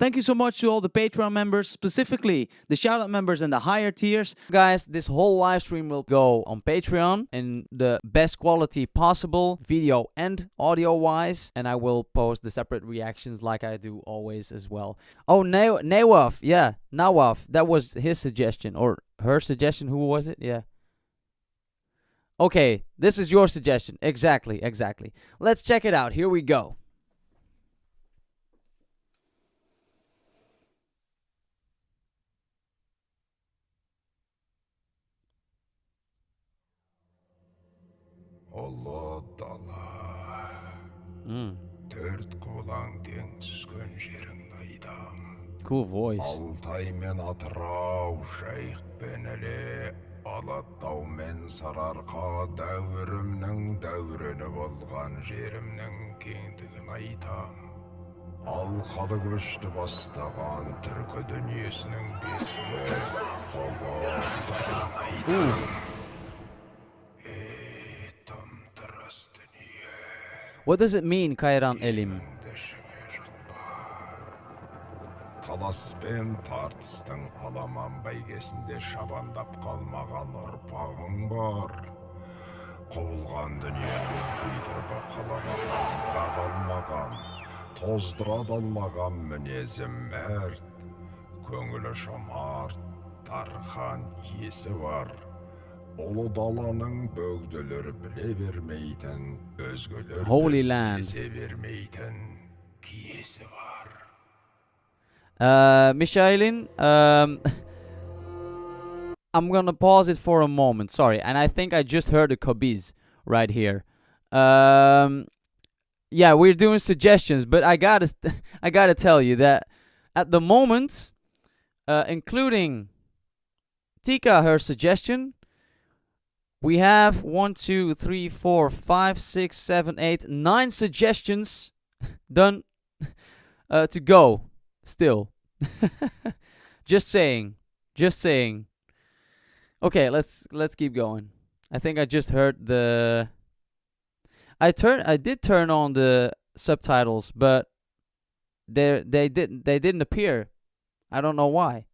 Thank you so much to all the Patreon members, specifically the shoutout members and the higher tiers. Guys, this whole live stream will go on Patreon in the best quality possible, video and audio wise. And I will post the separate reactions like I do always as well. Oh, Na- Nawaf. Yeah, Nawaf. That was his suggestion or her suggestion. Who was it? Yeah. Okay, this is your suggestion. Exactly, exactly. Let's check it out. Here we go. Ұлы дала төрт құбылаң тең түскен жерің cool voice. алтай мен атырау жайық пен іле алатау мен сарыарқа дәуірімнің дәурені болған жерімнің кеңдігін айтам алқалы көшті бастаған түркі дүниесінің бесігі ұлы даланы айтам What does it mean, Kairan Elim? ішіңе жұтпа талас пен тартыстың аламан бәйгесінде шабандап қалмаған ұрпағың бар құбылған дүниенің құйтырқы қалаға қаздыра алмаған тоздыра алмаған мінезі мәрт көңілі жомарт тархан есі бар ұлы даланың бөгделері біле бермейтін өзгелер Holy land. сезе бермейтін киесі бар Uh, Michaelin, um, I'm gonna pause it for a moment. Sorry, and I think I just heard a Kobiz right here. Um, yeah, we're doing suggestions, but I gotta, I gotta tell you that at the moment, uh, including Tika, her suggestion, we have one, two, three, four, five, six, seven, eight, nine suggestions done uh, to go still. just saying. Just saying. Okay, let's let's keep going. I think I just heard the I turn I did turn on the subtitles, but they they didn't they didn't appear. I don't know why.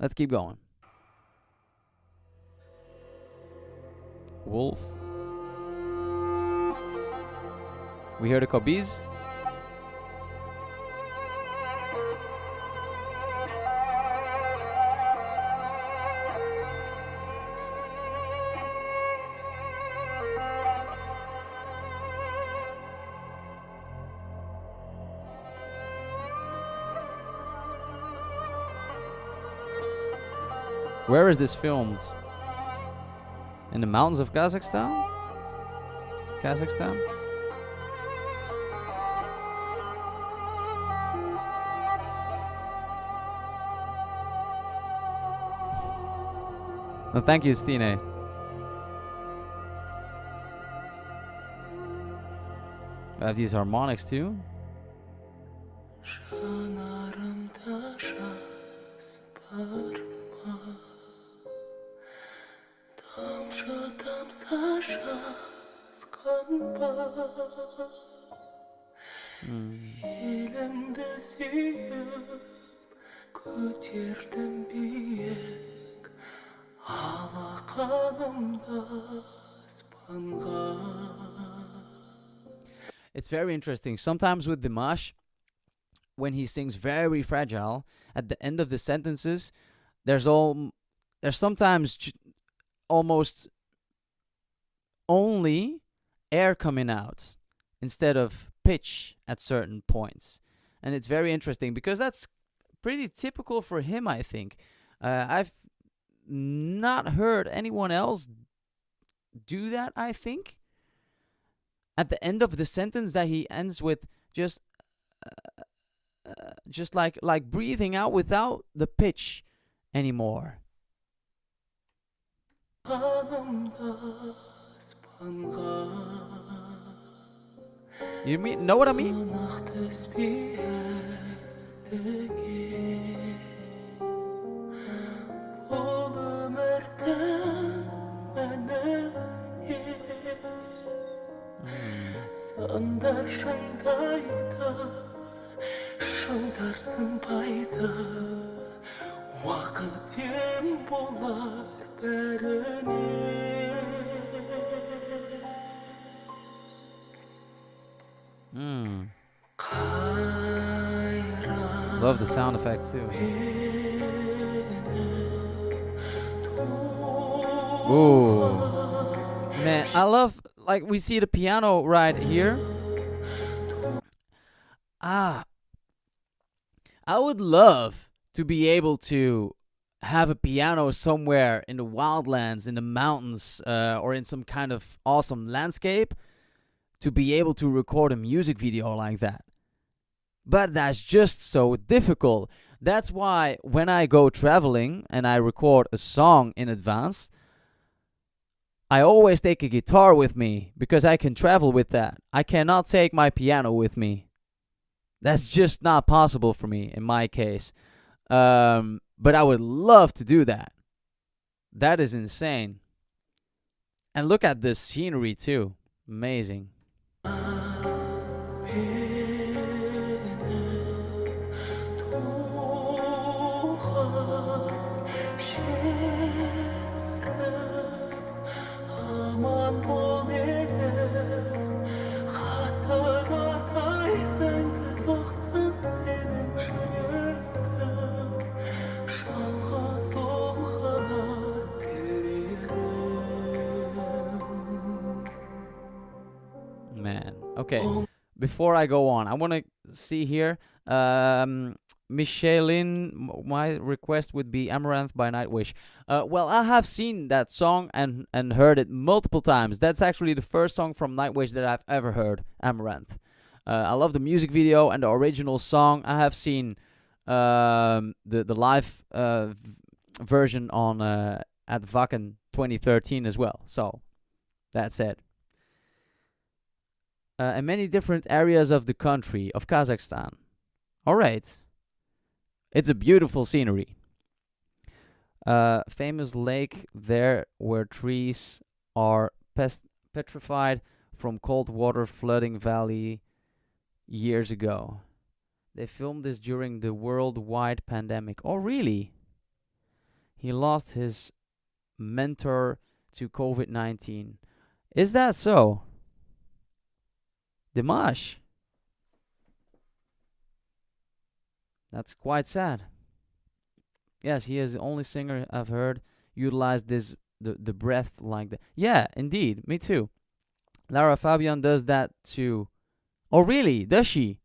Let's keep going. Wolf. We hear the Kobiz. Where is this filmed? In the mountains of Kazakhstan? Kazakhstan? No, thank you, Stine. I have these harmonics too. көтердім биік алақанымда аспанға It's very interesting. Sometimes with Dimash, when he sings very fragile, at the end of the sentences, there's all there's sometimes j- almost only air coming out instead of pitch at certain points, and it's very interesting because that's pretty typical for him, I think. Uh, I've not heard anyone else do that, I think. At the end of the sentence that he ends with just uh, uh, just like like breathing out without the pitch anymore. You mean know what I mean? өзіңе бұл өмірдің мәні не сандар шаңдайды шаңдар сынбайды уақыт ем болар бәріне. Love the sound effects too. Ooh. Man, I love like we see the piano right here. Ah. I would love to be able to have a piano somewhere in the wildlands, in the mountains, uh, or in some kind of awesome landscape to be able to record a music video like that. But that's just so difficult. That's why when I go traveling and I record a song in advance, I always take a guitar with me because I can travel with that. I cannot take my piano with me. That's just not possible for me in my case. Um, but I would love to do that. That is insane. And look at this scenery too. Amazing. Uh, yeah. Okay. Before I go on, I want to see here. Um, Michelin, my request would be Amaranth by Nightwish. Uh, well, I have seen that song and and heard it multiple times. That's actually the first song from Nightwish that I've ever heard. Amaranth. Uh, I love the music video and the original song. I have seen um, the the live uh, v- version on uh, at Wacken 2013 as well. So that's it uh, in many different areas of the country of Kazakhstan. All right, it's a beautiful scenery. Uh, famous lake there where trees are pest- petrified from cold water flooding valley years ago. They filmed this during the worldwide pandemic. Oh, really? He lost his mentor to COVID 19. Is that so? Dimash. That's quite sad. Yes, he is the only singer I've heard utilize this the the breath like that. Yeah, indeed, me too. Lara Fabian does that too. Oh, really? Does she?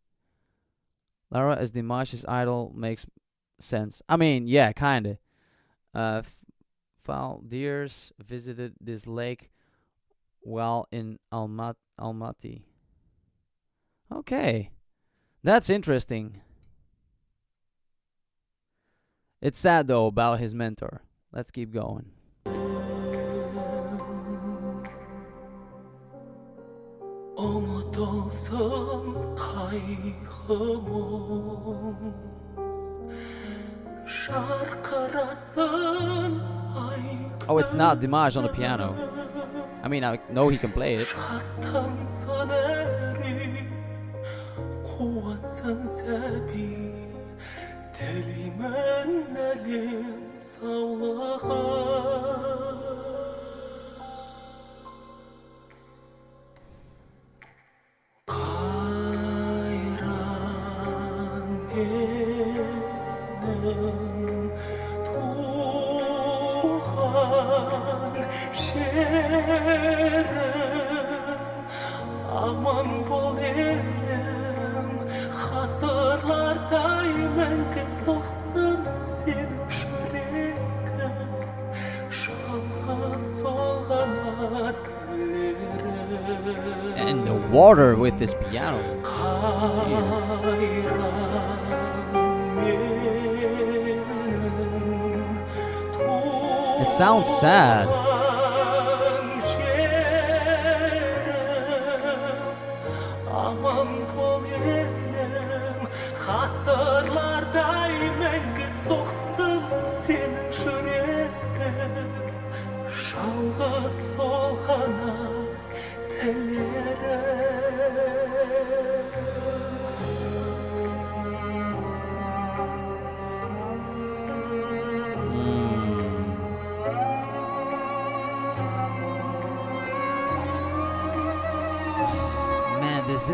Lara as Dimash's idol makes sense. I mean, yeah, kinda. Uh, Faldiers visited this lake while in Almat Almaty. Okay. That's interesting. It's sad though about his mentor. Let's keep going. Oh, oh, it's not Dimash on the piano. I mean, I know he can play it. قوة سنسابي Telimen elim sallağa Kayran edin Tuhan şerim Aman bu ғасырлардай мәңгі соқсын сенің жүрегің жалғыз сол ғана тілерім And the water with this piano. It sounds sad. Ғасырлардай мәңгі соқсын сенің жүрегің. Жалғыз сол ғана тілерім.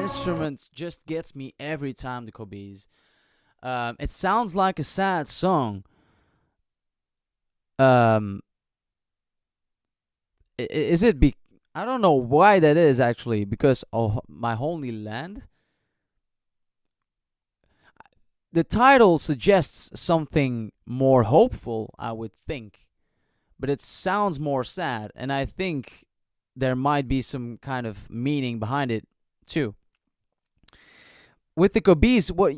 Instrument just gets me every time. The Kobiz. Um, it sounds like a sad song. Um, is it? Be- I don't know why that is actually because oh, my holy land. The title suggests something more hopeful, I would think, but it sounds more sad, and I think there might be some kind of meaning behind it too. With the kobiz, what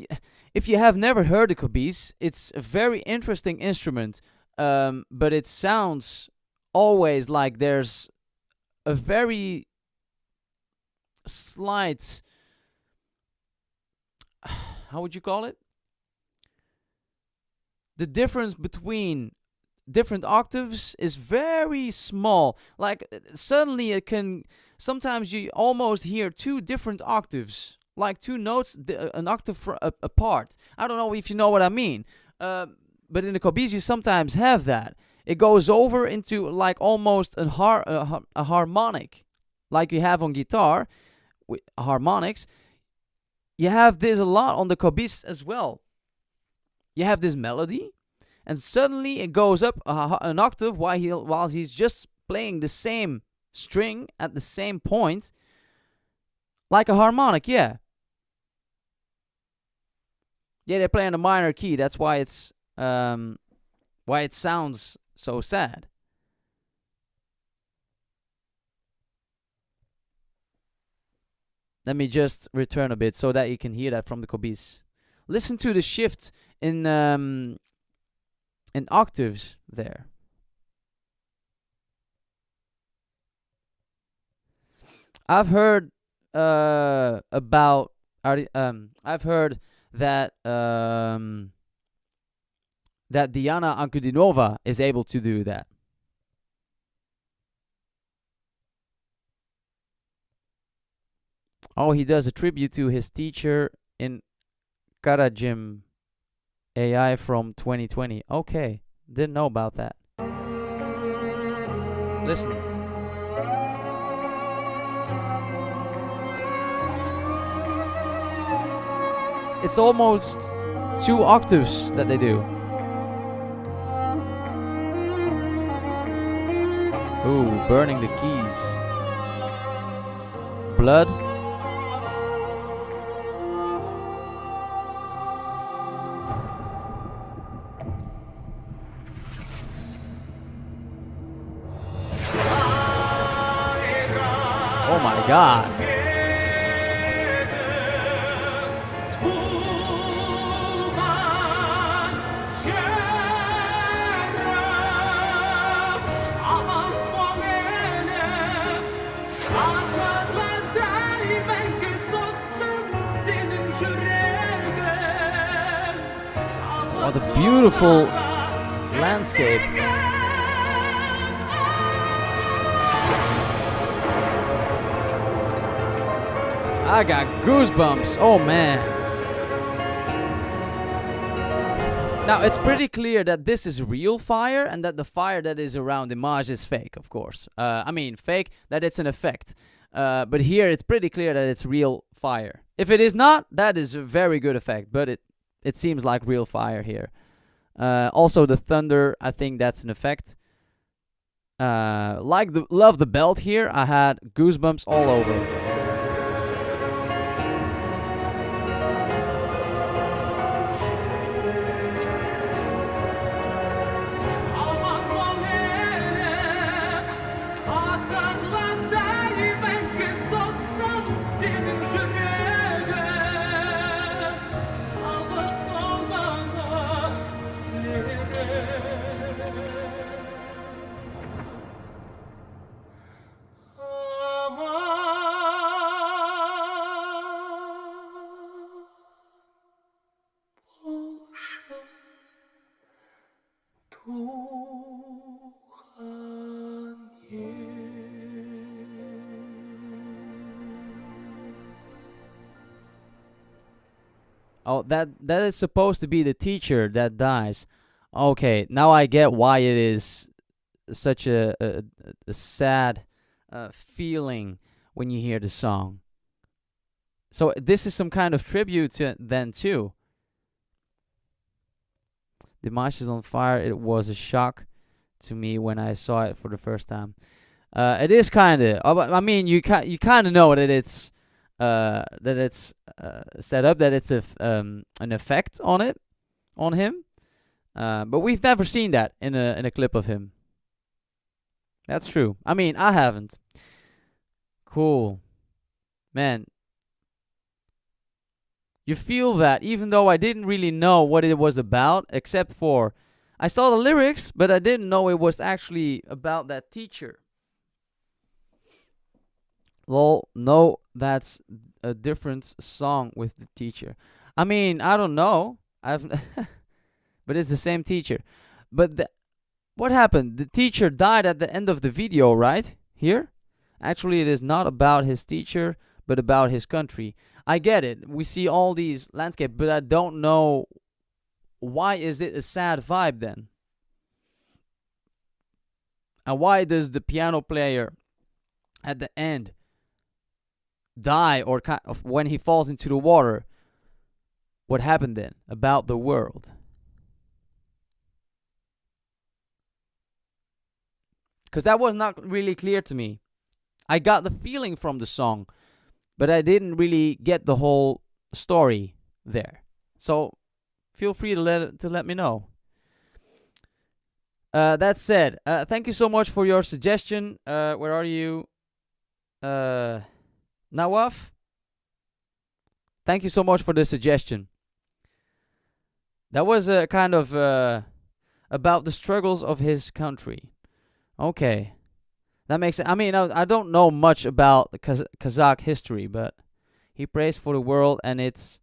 if you have never heard the kobiz? It's a very interesting instrument, um, but it sounds always like there's a very slight. How would you call it? The difference between different octaves is very small. Like suddenly it can. Sometimes you almost hear two different octaves, like two notes, uh, an octave apart. I don't know if you know what I mean. Uh, but in the kobiz, you sometimes have that. It goes over into like almost a, har- a, a harmonic, like you have on guitar, with harmonics. You have this a lot on the kobiz as well. You have this melody, and suddenly it goes up a, an octave while he while he's just playing the same string at the same point, like a harmonic. Yeah. Yeah, they play in a minor key. That's why it's um, why it sounds so sad. Let me just return a bit so that you can hear that from the kobiz. Listen to the shift in um, in octaves there. I've heard uh, about um I've heard that um that Diana Ankudinova is able to do that. Oh, he does a tribute to his teacher in Karajim AI from 2020. Okay, didn't know about that. Listen. It's almost two octaves that they do. Ooh, burning the keys. Blood. Oh my god. What a beautiful landscape. I got goosebumps. Oh man. Now it's pretty clear that this is real fire and that the fire that is around the Image is fake, of course. Uh, I mean, fake, that it's an effect. Uh, but here it's pretty clear that it's real fire. If it is not, that is a very good effect, but it, it seems like real fire here. Uh, also, the thunder, I think that's an effect. Uh, like the love the belt here, I had goosebumps all over. Oh, that that is supposed to be the teacher that dies. Okay, now I get why it is such a a, a sad uh, feeling when you hear the song. So this is some kind of tribute to then too. Dimash is on fire. It was a shock to me when I saw it for the first time. Uh, it is kind of. I mean, you ki- you kind of know that it's uh, that it's uh, set up, that it's a um, an effect on it, on him. Uh, but we've never seen that in a in a clip of him. That's true. I mean, I haven't. Cool, man. You feel that even though I didn't really know what it was about, except for I saw the lyrics, but I didn't know it was actually about that teacher. Lol, no, that's a different song with the teacher. I mean, I don't know. I've but it's the same teacher. But the, what happened? The teacher died at the end of the video, right? Here? Actually, it is not about his teacher, but about his country. I get it. We see all these landscape, but I don't know why is it a sad vibe then? And why does the piano player at the end die or kind of when he falls into the water? What happened then about the world? Because that was not really clear to me. I got the feeling from the song, but I didn't really get the whole story there. So feel free to let to let me know. Uh, that said, uh, thank you so much for your suggestion. Uh, where are you, uh, Nawaf? Thank you so much for the suggestion. That was a kind of uh, about the struggles of his country. Okay, that makes sense. I mean, I, I don't know much about Kaz- Kazakh history, but he prays for the world, and it's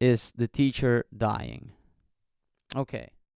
is the teacher dying. Okay.